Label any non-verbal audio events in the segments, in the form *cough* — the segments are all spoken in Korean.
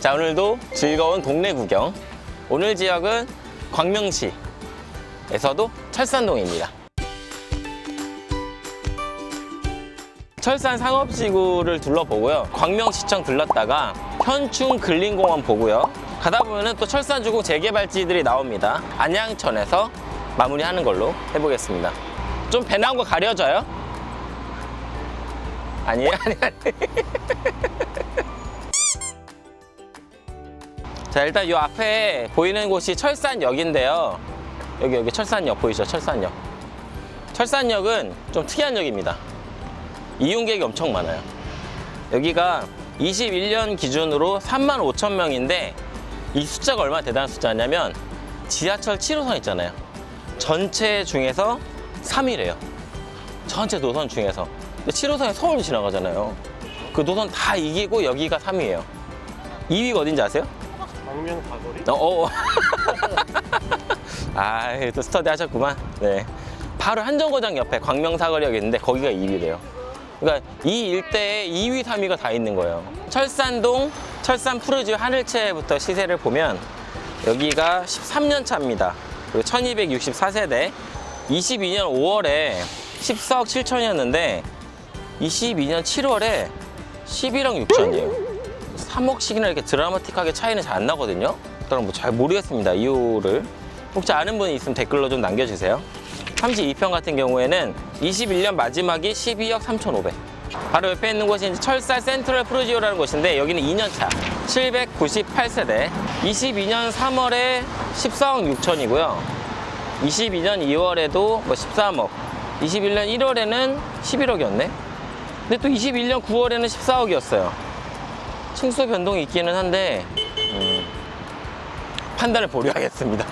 자 오늘도 즐거운 동네 구경. 오늘 지역은 광명시에서도 철산동입니다. 철산 상업지구를 둘러보고요. 광명시청 들렀다가 현충 근린공원 보고요. 가다 보면은 또 철산주공 재개발지들이 나옵니다. 안양천에서 마무리하는 걸로 해보겠습니다. 좀 배 나온 거 가려져요? 아니에요? *laughs* 아니 아니 자 일단 이 앞에 보이는 곳이 철산역인데요. 여기 여기 철산역 보이시죠? 철산역. 철산역은 좀 특이한 역입니다. 이용객이 엄청 많아요. 여기가 21년 기준으로 3만 5천 명인데 이 숫자가 얼마나 대단한 숫자냐면 지하철 7호선 있잖아요. 전체 중에서 3위래요. 전체 노선 중에서. 근데 7호선이 서울 지나가잖아요. 그 노선 다 이기고 여기가 3위예요. 2위가 어딘지 아세요? 광명 사거리? 어, 어. *laughs* 아, 또 스터디 하셨구만. 네. 바로 한정거장 옆에 광명사거리역이 있는데 거기가 2위래요. 그러니까 이 일대에 2위, 3위가 다 있는 거예요. 철산동, 철산 푸르지 하늘채부터 시세를 보면 여기가 13년 차입니다. 그리고 1264세대. 22년 5월에 14억 7천이었는데 22년 7월에 11억 6천이에요. 3억씩이나 이렇게 드라마틱하게 차이는 잘 안 나거든요. 그럼 뭐잘 모르겠습니다. 이유를. 혹시 아는 분이 있으면 댓글로 좀 남겨주세요. 32평 같은 경우에는 21년 마지막이 12억 3,500. 바로 옆에 있는 곳이 철사 센트럴 프로지오라는 곳인데 여기는 2년차 798세대 22년 3월에 14억 6천이고요 22년 2월에도 뭐 13억 21년 1월에는 11억이었네 근데 또 21년 9월에는 14억이었어요 층수 변동이 있기는 한데 음, 판단을 보류하겠습니다.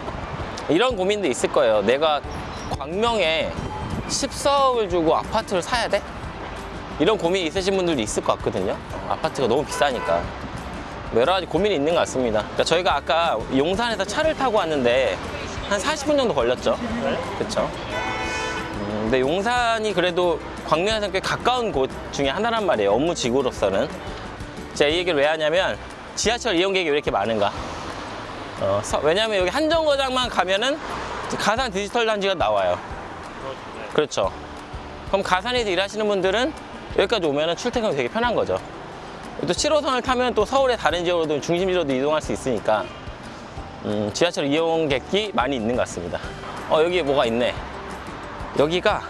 *laughs* 이런 고민도 있을 거예요. 내가 광명에 14억을 주고 아파트를 사야 돼? 이런 고민이 있으신 분들도 있을 것 같거든요. 아파트가 너무 비싸니까. 뭐 여러 가지 고민이 있는 것 같습니다. 그러니까 저희가 아까 용산에서 차를 타고 왔는데 한 40분 정도 걸렸죠. 그렇죠. 음, 근데 용산이 그래도 광명에서 꽤 가까운 곳 중에 하나란 말이에요. 업무 지구로서는. 제가 이 얘기를 왜 하냐면 지하철 이용객이 왜 이렇게 많은가? 어, 서- 왜냐면 여기 한정거장만 가면은 가산 디지털 단지가 나와요. 그렇죠. 그렇죠. 그럼 가산에서 일하시는 분들은 여기까지 오면은 출퇴근이 되게 편한 거죠. 또 7호선을 타면 또 서울의 다른 지역으로도 중심지로도 이동할 수 있으니까 음, 지하철 이용객이 많이 있는 것 같습니다. 어 여기 뭐가 있네. 여기가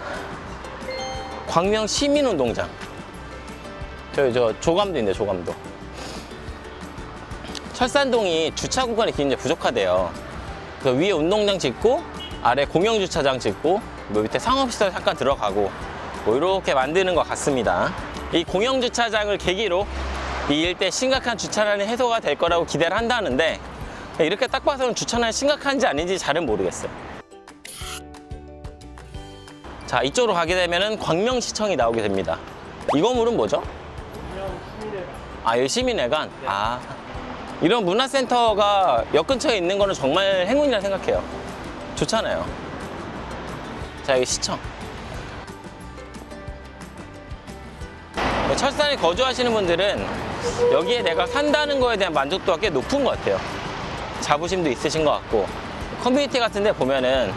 광명 시민운동장 저기 저 조감도 있네 조감도. 철산동이 주차 구간이 굉장히 부족하대요. 그 위에 운동장 짓고 아래 공영주차장 짓고 뭐 밑에 상업시설 잠깐 들어가고 뭐 이렇게 만드는 것 같습니다. 이 공영주차장을 계기로 이 일대 심각한 주차난이 해소가 될 거라고 기대를 한다는데 이렇게 딱 봐서는 주차난이 심각한지 아닌지 잘은 모르겠어요. 자 이쪽으로 가게 되면은 광명시청이 나오게 됩니다. 이 건물은 뭐죠? 아, 여기 시민회관? 아. 이런 문화센터가 역 근처에 있는 거는 정말 행운이라 생각해요. 좋잖아요. 자, 여기 시청. 철산에 거주하시는 분들은 여기에 내가 산다는 거에 대한 만족도가 꽤 높은 것 같아요. 자부심도 있으신 것 같고. 커뮤니티 같은 데 보면은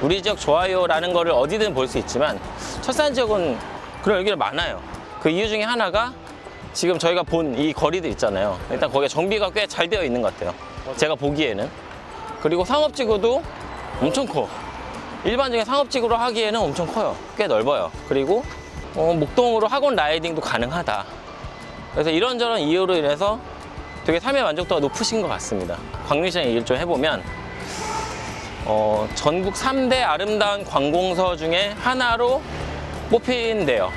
우리 지역 좋아요라는 거를 어디든 볼 수 있지만 철산 지역은 그런 여기가 많아요. 그 이유 중에 하나가 지금 저희가 본 이 거리들 있잖아요. 일단 거기가 정비가 꽤 잘 되어 있는 것 같아요. 제가 보기에는. 그리고 상업지구도 엄청 커. 일반적인 상업지구로 하기에는 엄청 커요. 꽤 넓어요. 그리고 어, 목동으로 학원 라이딩도 가능하다. 그래서 이런저런 이유로 인해서 되게 삶의 만족도가 높으신 것 같습니다. 광림시장 얘기를 좀 해보면 어, 전국 3대 아름다운 관공서 중에 하나로 뽑힌대요.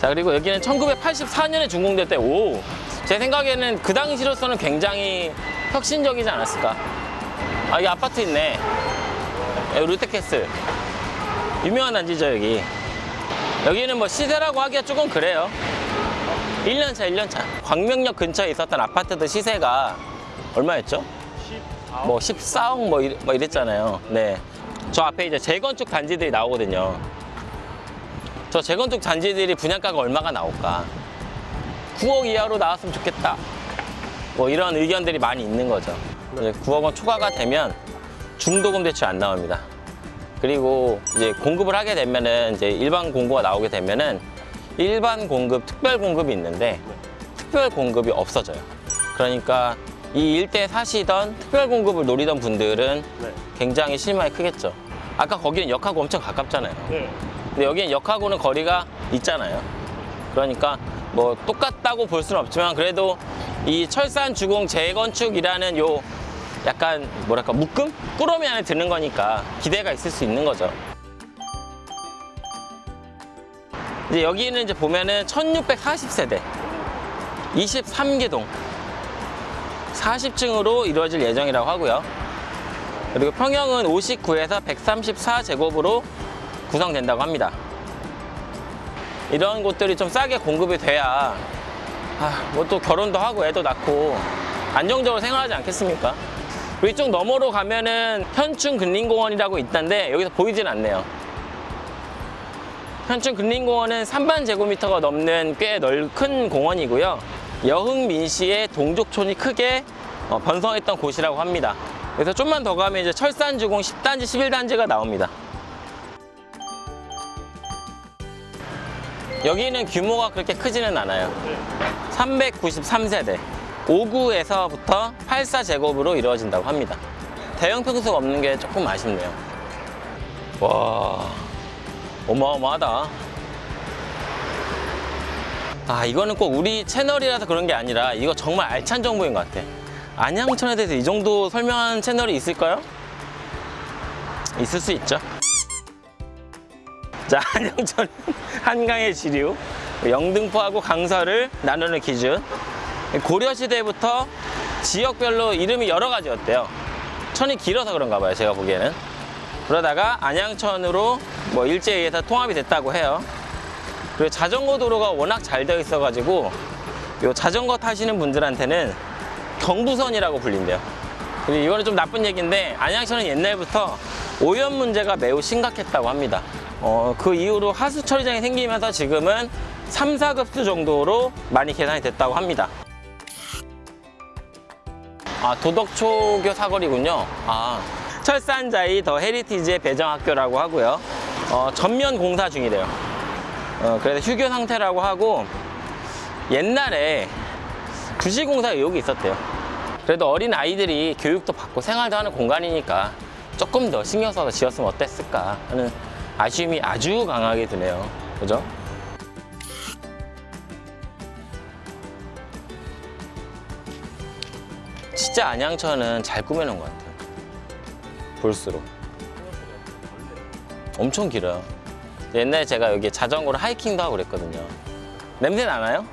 자, 그리고 여기는 1984년에 준공될 때, 오! 제 생각에는 그 당시로서는 굉장히 혁신적이지 않았을까. 아, 여기 아파트 있네. 롯데캐슬. 유명한 단지죠, 여기. 여기는 뭐 시세라고 하기가 조금 그래요. 1년차, 1년차. 광명역 근처에 있었던 아파트들 시세가 얼마였죠? 14억 뭐 14억 뭐, 이랬, 뭐 이랬잖아요. 네. 저 앞에 이제 재건축 단지들이 나오거든요. 저 재건축 단지들이 분양가가 얼마가 나올까? 9억 이하로 나왔으면 좋겠다. 뭐 이런 의견들이 많이 있는 거죠. 이제 9억 원 초과가 되면 중도금 대출 안 나옵니다. 그리고 이제 공급을 하게 되면은 이제 일반 공고가 나오게 되면은 일반 공급, 특별 공급이 있는데 특별 공급이 없어져요. 그러니까 이 일대 사시던 특별 공급을 노리던 분들은 네. 굉장히 실망이 크겠죠. 아까 거기는 역하고 엄청 가깝잖아요. 네. 근데 여기는 역하고는 거리가 있잖아요. 그러니까 뭐 똑같다고 볼 수는 없지만 그래도 이 철산 주공 재건축이라는 요 약간 뭐랄까 묶음? 꾸러미 안에 드는 거니까 기대가 있을 수 있는 거죠. 이제 여기는 이제 보면은 1640세대 23개동 40층으로 이루어질 예정이라고 하고요. 그리고 평형은 59에서 134제곱으로 구성된다고 합니다. 이런 곳들이 좀 싸게 공급이 돼야 아, 뭐 또 결혼도 하고 애도 낳고 안정적으로 생활하지 않겠습니까? 그리고 이쪽 너머로 가면은 현충 근린공원이라고 있던데 여기서 보이진 않네요. 현충 근린공원은 3만 제곱미터가 넘는 꽤 넓은 공원이고요. 여흥민씨의 동족촌이 크게 어, 번성했던 곳이라고 합니다. 그래서 좀만 더 가면 이제 철산주공 10단지, 11단지가 나옵니다. 여기는 규모가 그렇게 크지는 않아요. 393세대. 5구에서부터 84제곱으로 이루어진다고 합니다. 대형 평수가 없는 게 조금 아쉽네요. 와, 어마어마하다. 아, 이거는 꼭 우리 채널이라서 그런 게 아니라 이거 정말 알찬 정보인 것 같아. 안양천에 대해서 이 정도 설명하는 채널이 있을까요? 있을 수 있죠. 자, *laughs* 안양천 한강의 지류, 영등포하고 강서를 나누는 기준. 고려시대부터 지역별로 이름이 여러 가지였대요. 천이 길어서 그런가 봐요, 제가 보기에는. 그러다가 안양천으로 뭐 일제에 의해서 통합이 됐다고 해요. 그리고 자전거 도로가 워낙 잘 되어 있어가지고 요 자전거 타시는 분들한테는 경부선이라고 불린대요. 그리고 이거는 좀 나쁜 얘기인데 안양시는 옛날부터 오염 문제가 매우 심각했다고 합니다. 어, 그 이후로 하수 처리장이 생기면서 지금은 3, 4급수 정도로 많이 개선이 됐다고 합니다. 아, 도덕초교 사거리군요. 아, 철산자이 더 헤리티지의 배정학교라고 하고요. 어, 전면 공사 중이래요. 어, 그래서 휴교 상태라고 하고 옛날에 부실공사 의혹이 있었대요. 그래도 어린 아이들이 교육도 받고 생활도 하는 공간이니까 조금 더 신경 써서 지었으면 어땠을까 하는 아쉬움이 아주 강하게 드네요. 그죠? 진짜 안양천은 잘 꾸며놓은 것 같아요. 볼수록. 엄청 길어요. 옛날에 제가 여기 자전거로 하이킹도 하고 그랬거든요. 냄새 나나요?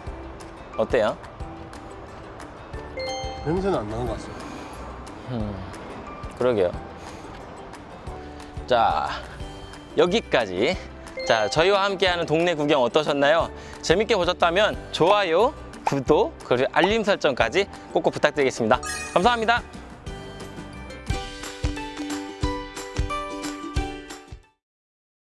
어때요? 냄새는 안 나는 것 같습니다. 그러게요. 자, 여기까지. 자, 저희와 함께하는 동네 구경 어떠셨나요? 재밌게 보셨다면 좋아요, 구독, 그리고 알림 설정까지 꼭꼭 부탁드리겠습니다. 감사합니다.